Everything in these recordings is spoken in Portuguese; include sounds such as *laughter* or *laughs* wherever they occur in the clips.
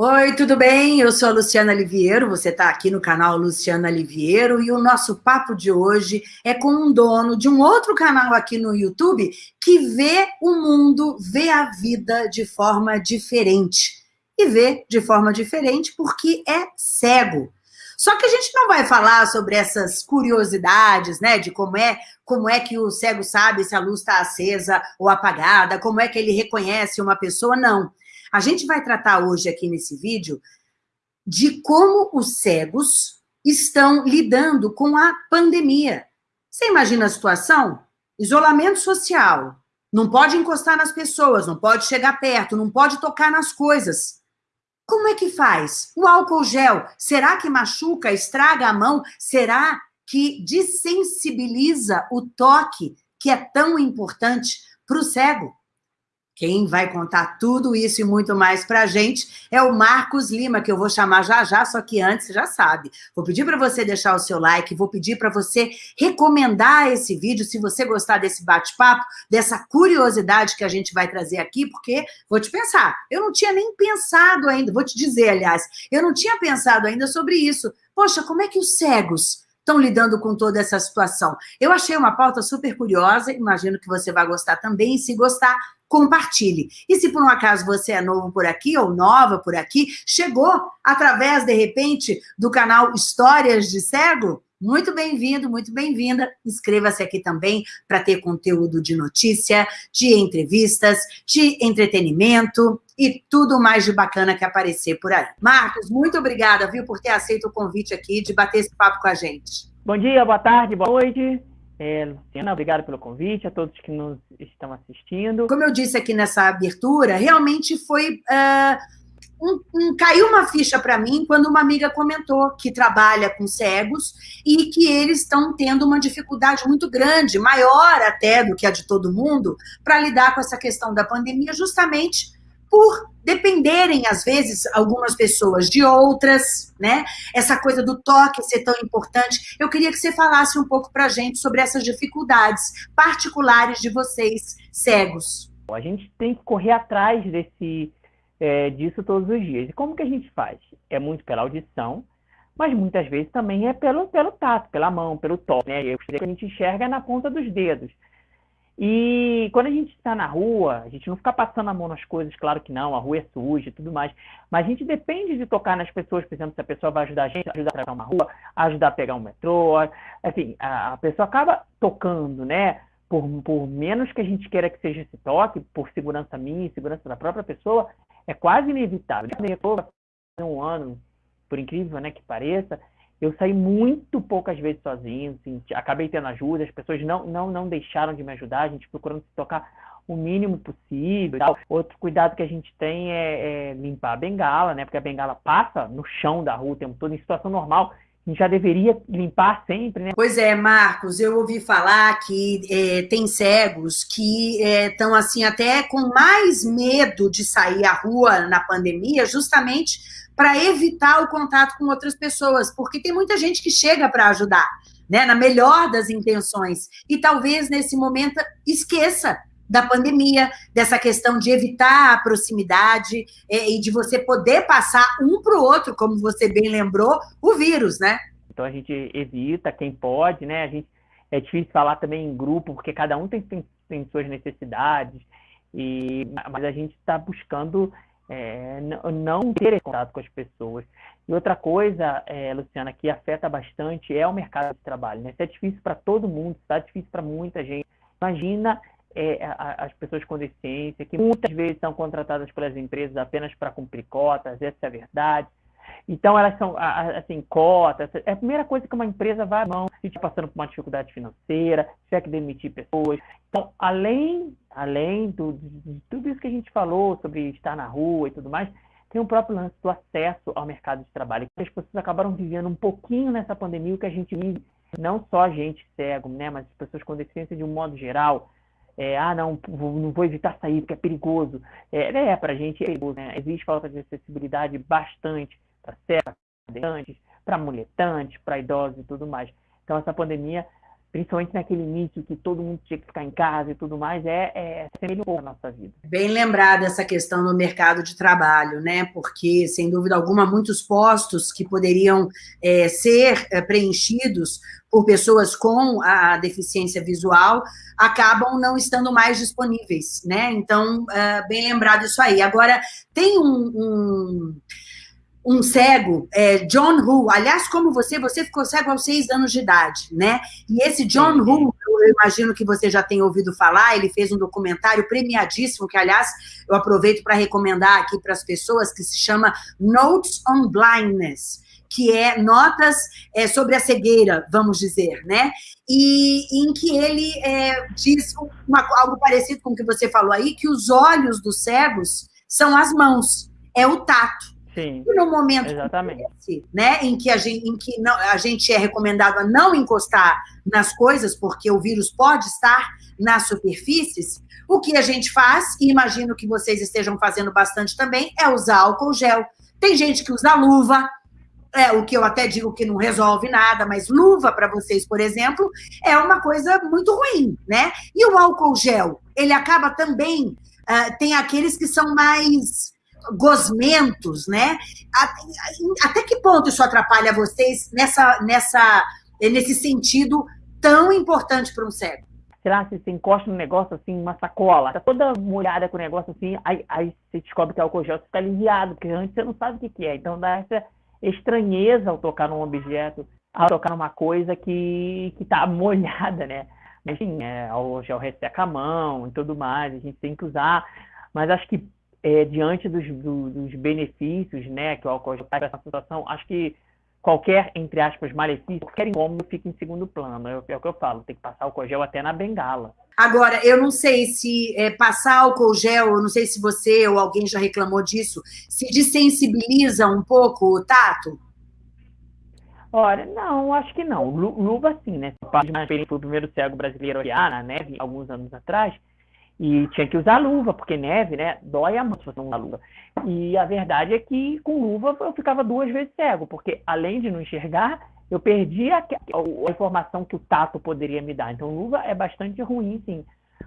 Oi, tudo bem? Eu sou a Luciana Liviero, você está aqui no canal Luciana Liviero e o nosso papo de hoje é com um dono de um outro canal aqui no YouTube que vê o mundo, vê a vida de forma diferente. E vê de forma diferente porque é cego. Só que a gente não vai falar sobre essas curiosidades, né, de como é, como é que o cego sabe se a luz está acesa ou apagada, como é que ele reconhece uma pessoa, não. A gente vai tratar hoje aqui nesse vídeo de como os cegos estão lidando com a pandemia. Você imagina a situação? Isolamento social, não pode encostar nas pessoas, não pode chegar perto, não pode tocar nas coisas. Como é que faz? O álcool gel, será que machuca, estraga a mão? Será que desensibiliza o toque, que é tão importante para o cego? Quem vai contar tudo isso e muito mais para a gente é o Marcos Lima, que eu vou chamar já já, só que antes, já sabe. Vou pedir para você deixar o seu like, vou pedir para você recomendar esse vídeo, se você gostar desse bate-papo, dessa curiosidade que a gente vai trazer aqui, porque, vou te pensar, eu não tinha nem pensado ainda, vou te dizer, aliás, eu não tinha pensado ainda sobre isso. Poxa, como é que os cegos estão lidando com toda essa situação? Eu achei uma pauta super curiosa, imagino que você vai gostar também, se gostar, compartilhe. E se por um acaso você é novo por aqui ou nova por aqui, chegou através, de repente, do canal Histórias de Cego, muito bem-vindo, muito bem-vinda. Inscreva-se aqui também para ter conteúdo de notícia, de entrevistas, de entretenimento e tudo mais de bacana que aparecer por aí. Marcos, muito obrigada, viu, por ter aceito o convite aqui de bater esse papo com a gente. Bom dia, boa tarde, boa noite. É, Luciana, obrigado pelo convite, a todos que nos estão assistindo. Como eu disse aqui nessa abertura, realmente foi... Uh, um, um, caiu uma ficha para mim quando uma amiga comentou que trabalha com cegos e que eles estão tendo uma dificuldade muito grande, maior até do que a de todo mundo, para lidar com essa questão da pandemia, justamente por dependerem, às vezes, algumas pessoas de outras, né? Essa coisa do toque ser tão importante. Eu queria que você falasse um pouco para a gente sobre essas dificuldades particulares de vocês, cegos. A gente tem que correr atrás desse, é, disso todos os dias. E como que a gente faz? É muito pela audição, mas muitas vezes também é pelo, pelo tato, pela mão, pelo toque, né? E que a gente enxerga na ponta dos dedos. E quando a gente está na rua, a gente não fica passando a mão nas coisas, claro que não, a rua é suja e tudo mais, mas a gente depende de tocar nas pessoas, por exemplo, se a pessoa vai ajudar a gente, ajudar a pegar uma rua, ajudar a pegar um metrô, assim, a, pessoa acaba tocando, né? Por, por menos que a gente queira que seja esse toque, por segurança minha segurança da própria pessoa, é quase inevitável. Um ano, por incrível né, que pareça, eu saí muito poucas vezes sozinho, assim, acabei tendo ajuda, as pessoas não, não, não deixaram de me ajudar, a gente procurando se tocar o mínimo possível. Outro cuidado que a gente tem é, é, limpar a bengala, né? Porque a bengala passa no chão da rua o tempo todo, em situação normal. Já deveria limpar sempre, né? Pois é, Marcos, eu ouvi falar que é, tem cegos que estão, é, assim, até com mais medo de sair à rua na pandemia, justamente para evitar o contato com outras pessoas, porque tem muita gente que chega para ajudar, né, na melhor das intenções, e talvez nesse momento esqueça da pandemia, dessa questão de evitar a proximidade é, e de você poder passar um para o outro, como você bem lembrou, o vírus, né? Então a gente evita quem pode, né? A gente é difícil falar também em grupo, porque cada um tem, tem, tem suas necessidades, e, mas a gente está buscando é, não ter contato com as pessoas. E outra coisa, é, Luciana, que afeta bastante é o mercado de trabalho. Né? Isso é difícil para todo mundo, está difícil para muita gente. Imagina é, as pessoas com deficiência, que muitas vezes são contratadas pelas empresas apenas para cumprir cotas, essa é a verdade. Então, elas são, assim, cotas. É a primeira coisa que uma empresa vai à mão se estiver passando por uma dificuldade financeira, se tiver que demitir pessoas. Então, além, além do, de tudo isso que a gente falou sobre estar na rua e tudo mais, tem o próprio lance do acesso ao mercado de trabalho. As pessoas acabaram vivendo um pouquinho nessa pandemia o que a gente vive, não só a gente cego, né, mas as pessoas com deficiência de um modo geral. É, ah, não, não vou evitar sair porque é perigoso. É, é para a gente é perigoso. Né? Existe falta de acessibilidade bastante para cegos, para muletantes, para idosos e tudo mais. Então, essa pandemia principalmente naquele início que todo mundo tinha que ficar em casa e tudo mais, é, é semelha um pouco a nossa vida. Bem lembrada essa questão do mercado de trabalho, né? Porque, sem dúvida alguma, muitos postos que poderiam é, ser é, preenchidos por pessoas com a deficiência visual acabam não estando mais disponíveis, né? Então, é, bem lembrado isso aí. Agora, tem um, um um cego, é, John Hu. Aliás, como você, você ficou cego aos seis anos de idade, né? E esse John Hu, eu imagino que você já tenha ouvido falar, ele fez um documentário premiadíssimo, que, aliás, eu aproveito para recomendar aqui para as pessoas, que se chama Notes on Blindness que é notas é, sobre a cegueira, vamos dizer, né? E em que ele é, diz uma, algo parecido com o que você falou aí, que os olhos dos cegos são as mãos, é o tato. Sim, e no momento esse, né, em que, a gente, em que não, a gente é recomendado a não encostar nas coisas, porque o vírus pode estar nas superfícies, o que a gente faz, e imagino que vocês estejam fazendo bastante também, é usar álcool gel. Tem gente que usa luva, é, o que eu até digo que não resolve nada, mas luva para vocês, por exemplo, é uma coisa muito ruim, né? E o álcool gel, ele acaba também, uh, tem aqueles que são mais gosmentos, né? Até que ponto isso atrapalha vocês nessa, nessa, nesse sentido tão importante para um cego? Sei lá, se você encosta no negócio assim, uma sacola, tá toda molhada com o negócio assim, aí, aí você descobre que é álcool gel, você fica aliviado, porque antes você não sabe o que, que é. Então dá essa estranheza ao tocar num objeto, ao tocar numa coisa que, que tá *laughs* molhada, né? Enfim, é, o gel resseca a mão e tudo mais, a gente tem que usar. Mas acho que é, diante dos, do, dos, benefícios né, que o álcool gel traz essa situação, acho que qualquer, entre aspas, malefício, qualquer incômodo fica em segundo plano. É, é, o que eu falo, tem que passar álcool gel até na bengala. Agora, eu não sei se é, passar álcool gel, eu não sei se você ou alguém já reclamou disso, se desensibiliza um pouco o tato? Olha, não, acho que não. Luva sim, né? Parte mais foi o primeiro cego brasileiro a neve, alguns anos atrás, e tinha que usar luva, porque neve, né? Dói a mão se você não usar luva. E a verdade é que com luva eu ficava duas vezes cego, porque além de não enxergar, eu perdi a, a, informação que o tato poderia me dar. Então, luva é bastante ruim, sim.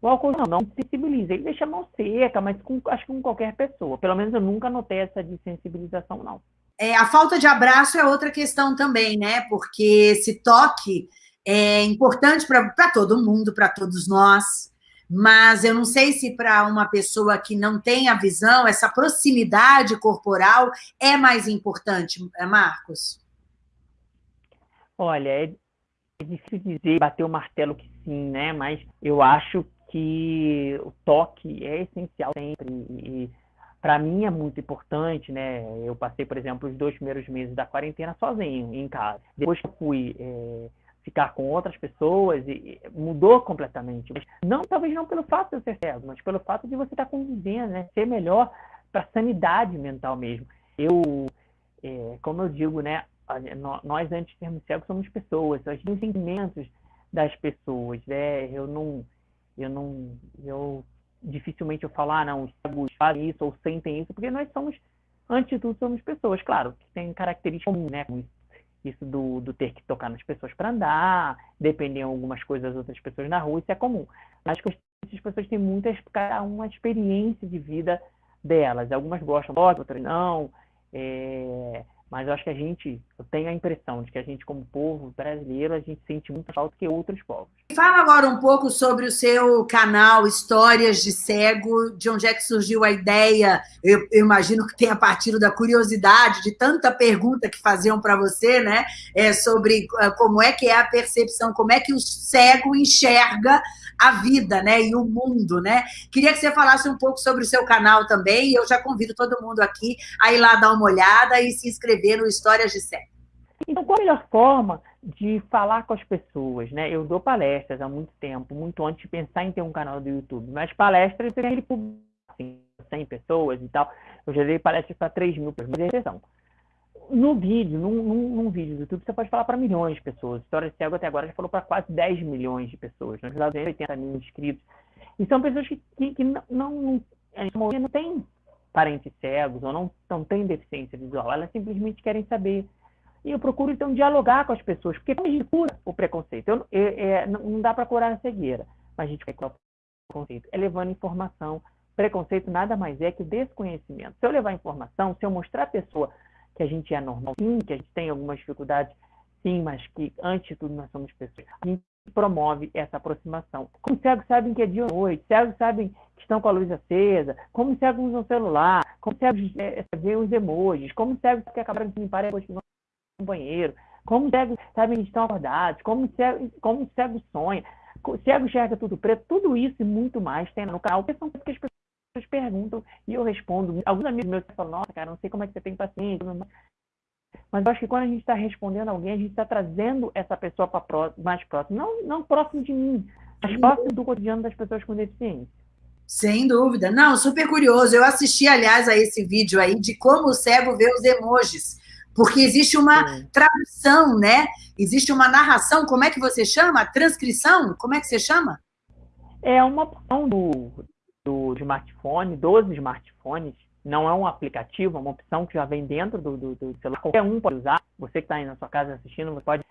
O álcool não, não sensibiliza, ele deixa a mão seca, mas com, acho que com qualquer pessoa. Pelo menos eu nunca notei essa desensibilização, não. É, a falta de abraço é outra questão também, né? Porque esse toque é importante para todo mundo, para todos nós mas eu não sei se para uma pessoa que não tem a visão, essa proximidade corporal é mais importante, é, Marcos? Olha, é difícil dizer, bater o martelo que sim, né? Mas eu acho que o toque é essencial sempre e para mim é muito importante, né? Eu passei, por exemplo, os dois primeiros meses da quarentena sozinho em casa. Depois que eu fui é, ficar com outras pessoas e mudou completamente. Mas não, talvez não pelo fato de eu ser cego, mas pelo fato de você estar convivendo, né? Ser melhor para sanidade mental mesmo. Eu, é, como eu digo, né? Nós, antes de sermos cegos, somos pessoas. Nós temos sentimentos das pessoas, né? Eu não... Eu não... Eu dificilmente eu falar, ah, não, os cegos fazem isso ou sentem isso, porque nós somos, antes de tudo, somos pessoas, claro, que tem características comuns, né? Isso do, do ter que tocar nas pessoas para andar, depender de algumas coisas das outras pessoas na rua, isso é comum. Mas as pessoas têm muitas, uma experiência de vida delas. Algumas gostam, outras não. É, mas eu acho que a gente, eu tenho a impressão de que a gente, como povo brasileiro, a gente sente muito falta que outros povos. Fala agora um pouco sobre o seu canal Histórias de Cego, de onde é que surgiu a ideia? Eu, eu imagino que tenha partido da curiosidade de tanta pergunta que faziam para você, né? É, sobre ah, como é que é a percepção, como é que o cego enxerga a vida, né? E o mundo, né? Queria que você falasse um pouco sobre o seu canal também, eu já convido todo mundo aqui a ir lá dar uma olhada e se inscrever no Histórias de Cego. Então, qual a melhor forma de falar com as pessoas, né? Eu dou palestras há muito tempo, muito antes de pensar em ter um canal do YouTube, mas palestras, você tem assim, 100 pessoas e tal. Eu já dei palestras para 3 mil pessoas, mas é exceção no vídeo, num, num, num, vídeo do YouTube, você pode falar para milhões de pessoas. História de Cego até agora já falou para quase 10 milhões de pessoas. Nós já 80 mil inscritos. E são pessoas que, que, que não, não, não tem parentes cegos ou não, não têm deficiência visual. Elas simplesmente querem saber E eu procuro, então, dialogar com as pessoas, porque como a gente cura o preconceito? Eu, é, não dá para curar a cegueira, mas a gente vai curar o preconceito. É levando informação. Preconceito nada mais é que o desconhecimento. Se eu levar informação, se eu mostrar à pessoa que a gente é normal, sim, que a gente tem algumas dificuldades, sim, mas que, antes de tudo, nós somos pessoas. A gente promove essa aproximação. Como cegos sabem que é dia ou noite, cegos sabem que estão com a luz acesa, como cegos usam celular, como cegos é, veem os emojis, como cegos que acabaram de limpar depois que vão no banheiro, como cegos sabem que estão acordados, como cegos, como cegos sonha, cego enxerga tudo preto, tudo isso e muito mais tem no canal, porque são coisas que as pessoas perguntam e eu respondo. Alguns amigos meus falam, nossa, cara, não sei como é que você tem paciência, mas eu acho que quando a gente está respondendo alguém, a gente está trazendo essa pessoa para mais próximo. Não, não próximo de mim, mas próximo do cotidiano das pessoas com deficiência. Sem dúvida. Não, super curioso. Eu assisti, aliás, a esse vídeo aí de como o cego vê os emojis. Porque existe uma Sim. tradução, né? Existe uma narração, como é que você chama? Transcrição? Como é que você chama? É uma opção do, do smartphone, dos smartphones, não é um aplicativo, é uma opção que já vem dentro do, do, do celular. Qualquer um pode usar. Você que está aí na sua casa assistindo, você pode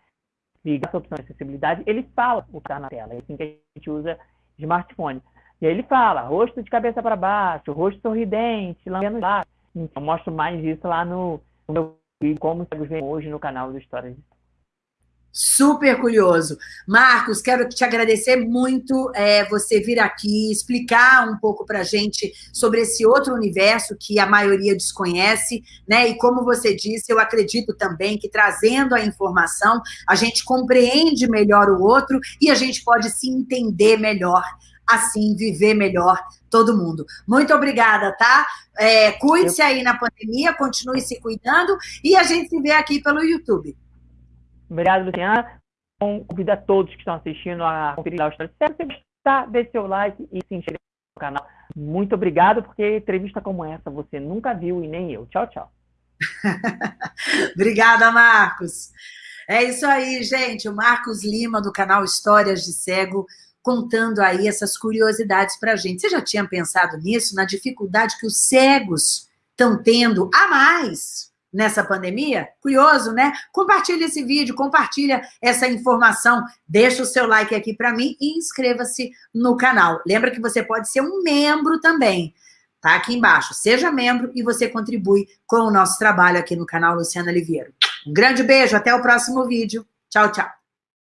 ligar essa opção de acessibilidade. Ele fala o que está na tela. É assim que a gente usa smartphone. E aí ele fala, rosto de cabeça para baixo, rosto sorridente, lambendo lá. Então, eu mostro mais isso lá no, no meu vídeo, como vocês veem hoje no canal do Histórias de Super curioso. Marcos, quero te agradecer muito é, você vir aqui explicar um pouco para a gente sobre esse outro universo que a maioria desconhece, né? E como você disse, eu acredito também que trazendo a informação, a gente compreende melhor o outro e a gente pode se entender melhor, assim, viver melhor todo mundo. Muito obrigada, tá? É, Cuide-se aí na pandemia, continue se cuidando e a gente se vê aqui pelo YouTube. Obrigado, Luciana. Convido a todos que estão assistindo a conferir a história. Se você gostar, dê seu like e se inscreva no canal. Muito obrigado, porque entrevista como essa você nunca viu e nem eu. Tchau, tchau. *laughs* Obrigada, Marcos. É isso aí, gente. O Marcos Lima, do canal Histórias de Cego, contando aí essas curiosidades para a gente. Você já tinha pensado nisso, na dificuldade que os cegos estão tendo a mais nessa pandemia? Curioso, né? Compartilha esse vídeo, compartilha essa informação, deixa o seu like aqui para mim e inscreva-se no canal. Lembra que você pode ser um membro também, tá aqui embaixo. Seja membro e você contribui com o nosso trabalho aqui no canal Luciana Oliveira. Um grande beijo, até o próximo vídeo. Tchau, tchau.